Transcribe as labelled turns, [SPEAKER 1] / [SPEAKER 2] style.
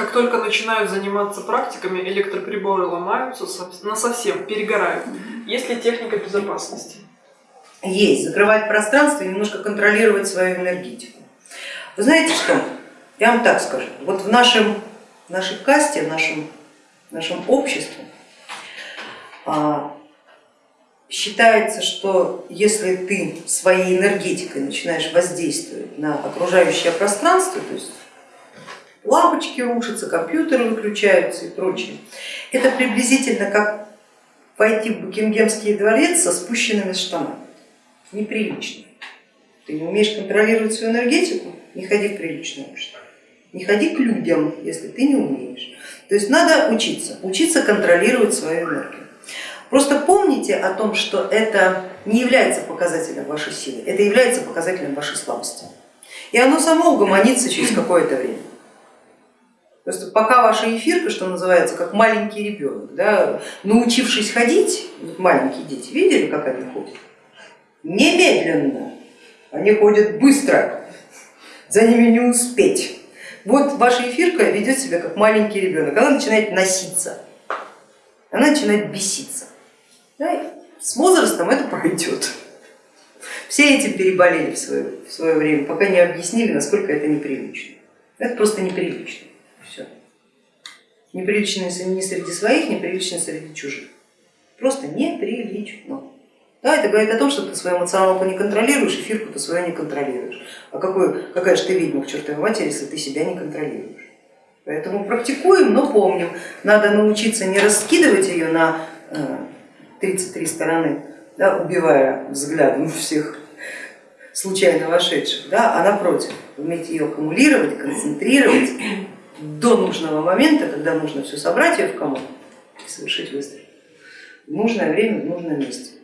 [SPEAKER 1] как только начинают заниматься практиками, электроприборы ломаются на совсем, перегорают. Есть ли техника безопасности?
[SPEAKER 2] Есть. Закрывать пространство и немножко контролировать свою энергетику. Вы знаете что? Я вам так скажу. Вот в нашем, в нашей касте, в нашем, в нашем обществе а, считается, что если ты своей энергетикой начинаешь воздействовать на окружающее пространство, то есть лампочки рушатся, компьютеры выключаются и прочее, это приблизительно как пойти в Букингемский дворец со спущенными штанами, неприлично. Ты не умеешь контролировать свою энергетику, не ходи в приличное общество, не ходи к людям, если ты не умеешь. То есть надо учиться, учиться контролировать свою энергию. Просто помните о том, что это не является показателем вашей силы, это является показателем вашей слабости. И оно само угомонится через какое-то время. Просто пока ваша эфирка, что называется, как маленький ребенок, да, научившись ходить, маленькие дети, видели, как они ходят? Немедленно, они ходят быстро, за ними не успеть. Вот ваша эфирка ведет себя как маленький ребенок, она начинает носиться, она начинает беситься. Да, с возрастом это пройдет. Все этим переболели в свое, в свое время, пока не объяснили, насколько это неприлично. Это просто неприлично. Все. Неприлично не среди своих, неприлично среди чужих. Просто неприлично. Да, это говорит о том, что ты свою эмоционалку не контролируешь, эфирку ты свою не контролируешь. А какой, какая же ты ведьма к чертовой матери, если ты себя не контролируешь? Поэтому практикуем, но помним, надо научиться не раскидывать ее на э, 33 стороны, да, убивая взглядом всех случайно вошедших, да, а напротив, уметь ее аккумулировать, концентрировать до нужного момента, когда нужно все собрать ее в комок и совершить выстрел в нужное время, в нужном месте.